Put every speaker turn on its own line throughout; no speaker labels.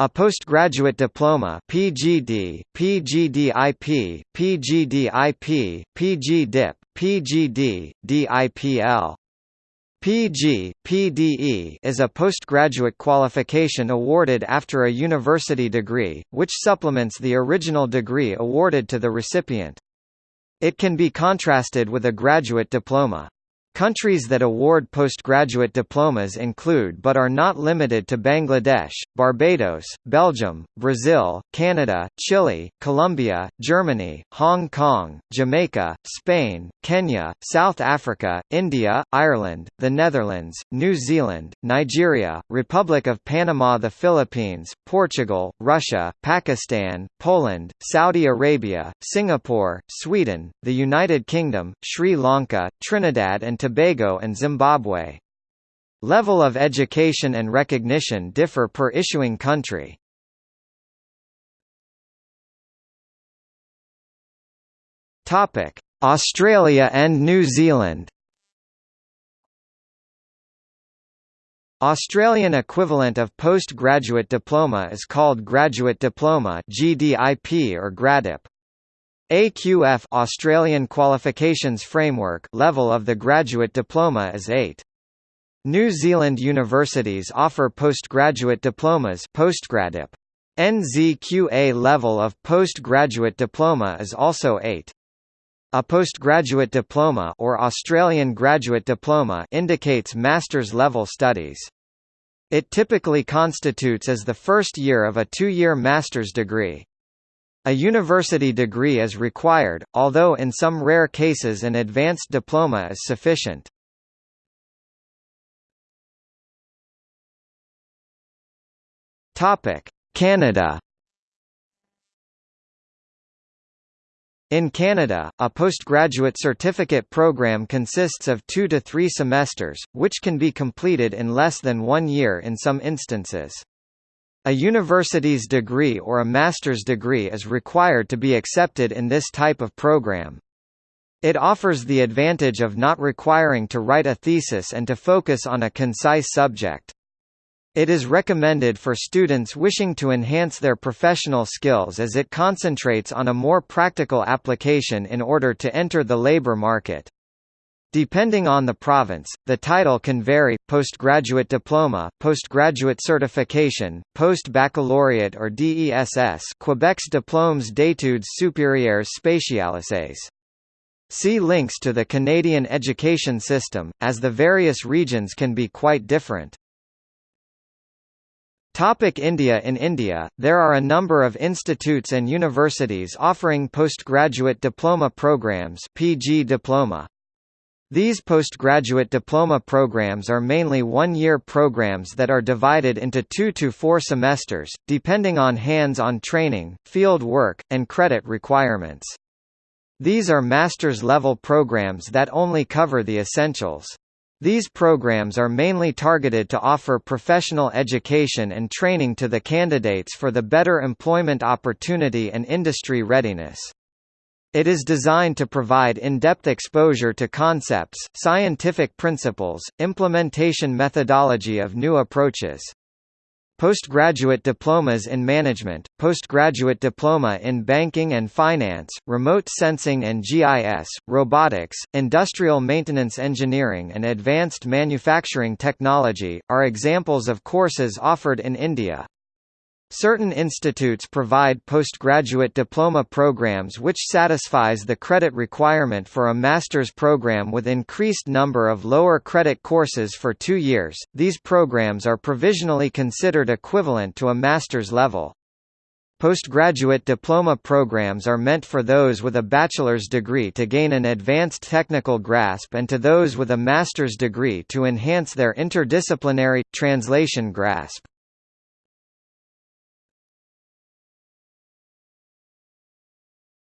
A postgraduate diploma PGD, PGDIP, PGDIP, PGDIP, PGD, DIPL. PG, PDE is a postgraduate qualification awarded after a university degree, which supplements the original degree awarded to the recipient. It can be contrasted with a graduate diploma. Countries that award postgraduate diplomas include but are not limited to Bangladesh, Barbados, Belgium, Brazil, Canada, Chile, Colombia, Germany, Hong Kong, Jamaica, Spain, Kenya, South Africa, India, Ireland, the Netherlands, New Zealand, Nigeria, Republic of Panama the Philippines, Portugal, Russia, Pakistan, Poland, Saudi Arabia, Singapore, Sweden, the United Kingdom, Sri Lanka, Trinidad and Tobago and Zimbabwe. Level of education and recognition differ per issuing country. Topic: Australia and New Zealand. Australian equivalent of postgraduate diploma is called graduate diploma GDIP or GradDip. AQF Australian Qualifications Framework level of the graduate diploma is 8. New Zealand universities offer postgraduate diplomas postgradip. NZQA level of postgraduate diploma is also 8. A postgraduate diploma or Australian graduate diploma indicates master's level studies. It typically constitutes as the first year of a two-year master's degree. A university degree is required, although in some rare cases an advanced diploma is sufficient. Canada In Canada, a postgraduate certificate program consists of two to three semesters, which can be completed in less than one year in some instances. A university's degree or a master's degree is required to be accepted in this type of program. It offers the advantage of not requiring to write a thesis and to focus on a concise subject. It is recommended for students wishing to enhance their professional skills as it concentrates on a more practical application in order to enter the labor market. Depending on the province, the title can vary, postgraduate diploma, postgraduate certification, post-baccalaureate or DESS Quebec's Diplômes d'études supérieures spécialisées. See links to the Canadian education system, as the various regions can be quite different. Topic India In India, there are a number of institutes and universities offering postgraduate diploma programs PG diploma. These postgraduate diploma programs are mainly one-year programs that are divided into two to four semesters, depending on hands-on training, field work, and credit requirements. These are master's level programs that only cover the essentials. These programs are mainly targeted to offer professional education and training to the candidates for the better employment opportunity and industry readiness. It is designed to provide in-depth exposure to concepts, scientific principles, implementation methodology of new approaches. Postgraduate diplomas in management, postgraduate diploma in banking and finance, remote sensing and GIS, robotics, industrial maintenance engineering and advanced manufacturing technology, are examples of courses offered in India. Certain institutes provide postgraduate diploma programs which satisfies the credit requirement for a master's program with increased number of lower credit courses for two years. These programs are provisionally considered equivalent to a master's level. Postgraduate diploma programs are meant for those with a bachelor's degree to gain an advanced technical grasp and to those with a master's degree to enhance their interdisciplinary, translation grasp.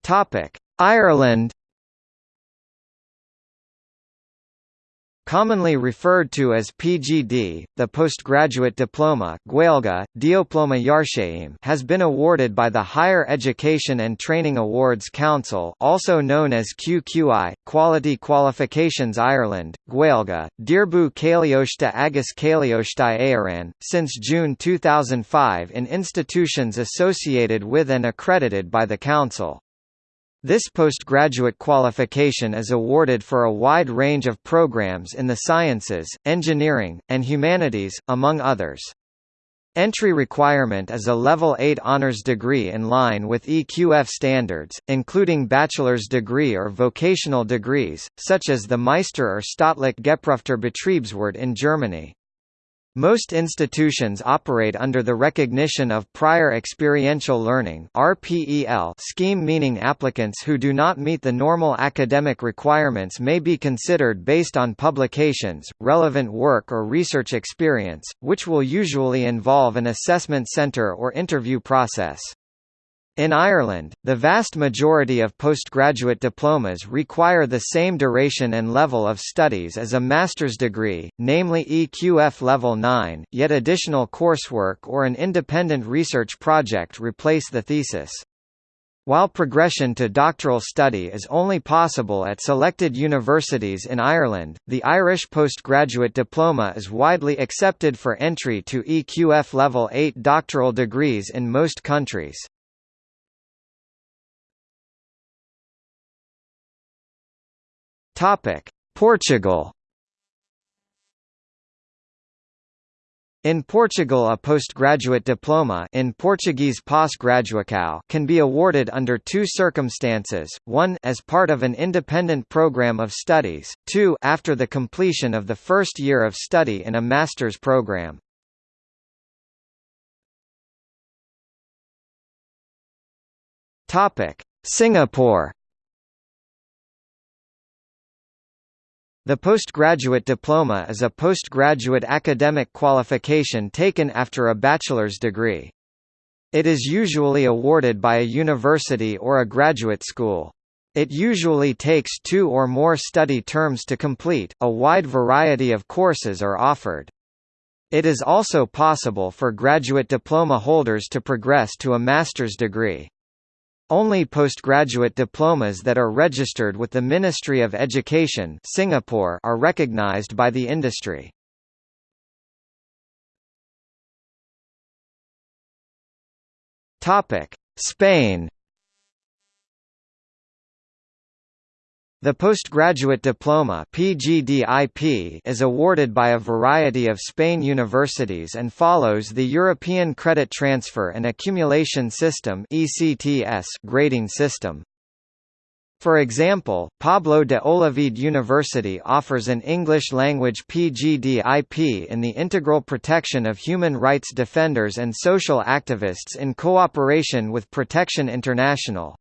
Topic: Ireland. Commonly referred to as PGD, the postgraduate diploma has been awarded by the Higher Education and Training Awards Council also known as QQI, Quality Qualifications Ireland, Gaeilge, Dearbhú Cailíochta agus Cailíochtaí Éireann, since June 2005 in institutions associated with and accredited by the Council. This postgraduate qualification is awarded for a wide range of programs in the sciences, engineering, and humanities, among others. Entry requirement is a Level 8 honours degree in line with EQF standards, including bachelor's degree or vocational degrees, such as the Meister or Staatlich geprüfter Betriebswirt in Germany. Most institutions operate under the recognition of prior experiential learning (RPEL) scheme meaning applicants who do not meet the normal academic requirements may be considered based on publications, relevant work or research experience, which will usually involve an assessment center or interview process. In Ireland, the vast majority of postgraduate diplomas require the same duration and level of studies as a master's degree, namely EQF Level 9, yet additional coursework or an independent research project replace the thesis. While progression to doctoral study is only possible at selected universities in Ireland, the Irish postgraduate diploma is widely accepted for entry to EQF Level 8 doctoral degrees in most countries. Topic: Portugal. In Portugal a postgraduate diploma in Portuguese pós-graduação can be awarded under two circumstances, one as part of an independent program of studies, two after the completion of the first year of study in a master's program. Singapore The postgraduate diploma is a postgraduate academic qualification taken after a bachelor's degree. It is usually awarded by a university or a graduate school. It usually takes two or more study terms to complete, a wide variety of courses are offered. It is also possible for graduate diploma holders to progress to a master's degree. Only postgraduate diplomas that are registered with the Ministry of Education Singapore are recognized by the industry. Spain The postgraduate diploma PGDIP is awarded by a variety of Spain universities and follows the European Credit Transfer and Accumulation System (ECTS) grading system. For example, Pablo de Olavide University offers an English-language PGDIP in the integral protection of human rights defenders and social activists in cooperation with Protection International.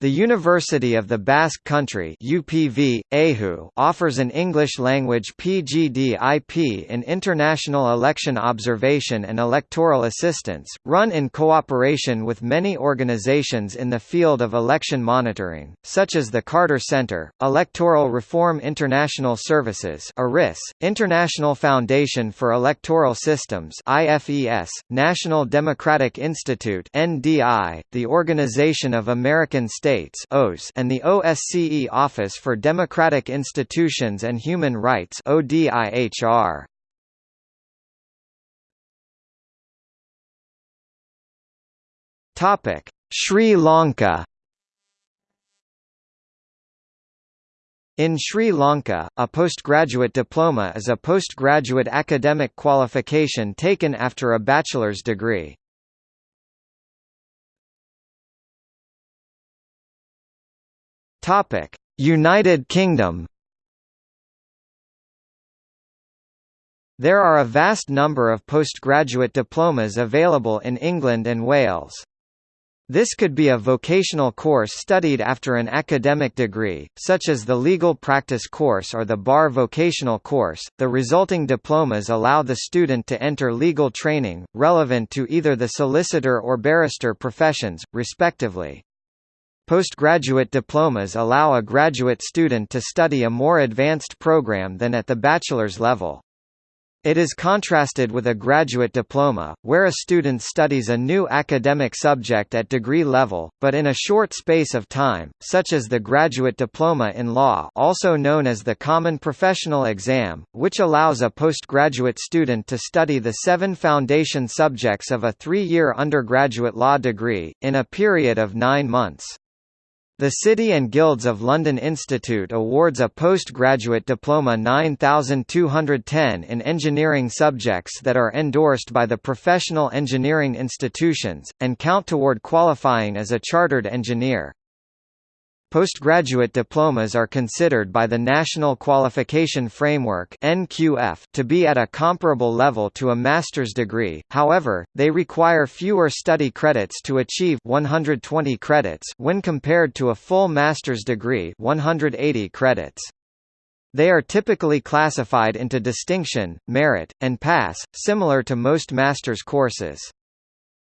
The University of the Basque Country UPV, EHU, offers an English-language PGD-IP in International Election Observation and Electoral Assistance, run in cooperation with many organizations in the field of election monitoring, such as the Carter Center, Electoral Reform International Services ERIS, International Foundation for Electoral Systems IFES, National Democratic Institute NDI, the Organization of American States States and the OSCE Office for Democratic Institutions and Human Rights ODIHR. Topic: Sri Lanka In Sri Lanka, a postgraduate diploma is a postgraduate academic qualification taken after a bachelor's degree. Topic: United Kingdom. There are a vast number of postgraduate diplomas available in England and Wales. This could be a vocational course studied after an academic degree, such as the legal practice course or the bar vocational course. The resulting diplomas allow the student to enter legal training, relevant to either the solicitor or barrister professions, respectively. Postgraduate diplomas allow a graduate student to study a more advanced program than at the bachelor's level. It is contrasted with a graduate diploma, where a student studies a new academic subject at degree level, but in a short space of time, such as the graduate diploma in law also known as the Common Professional Exam, which allows a postgraduate student to study the seven foundation subjects of a three-year undergraduate law degree, in a period of nine months. The City and Guilds of London Institute awards a postgraduate diploma 9210 in engineering subjects that are endorsed by the professional engineering institutions, and count toward qualifying as a chartered engineer. Postgraduate diplomas are considered by the National Qualification Framework (NQF) to be at a comparable level to a master's degree. However, they require fewer study credits to achieve 120 credits when compared to a full master's degree, 180 credits. They are typically classified into distinction, merit, and pass, similar to most master's courses.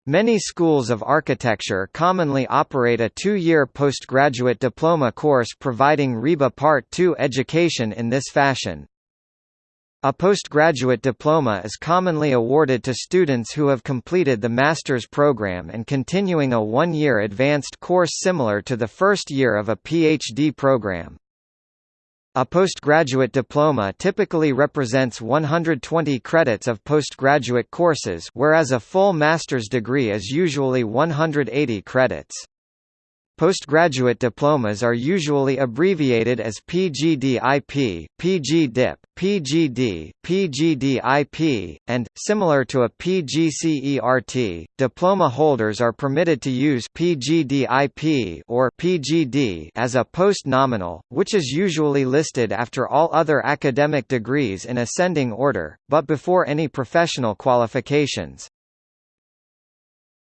Many schools of architecture commonly operate a two-year postgraduate diploma course providing RIBA Part II education in this fashion. A postgraduate diploma is commonly awarded to students who have completed the master's program and continuing a one-year advanced course similar to the first year of a PhD program. A postgraduate diploma typically represents 120 credits of postgraduate courses whereas a full master's degree is usually 180 credits. Postgraduate diplomas are usually abbreviated as PGDIP, PGDIP, PGD, PGDIP, and, similar to a PGCERT, diploma holders are permitted to use PGDIP or PGD as a post-nominal, which is usually listed after all other academic degrees in ascending order, but before any professional qualifications.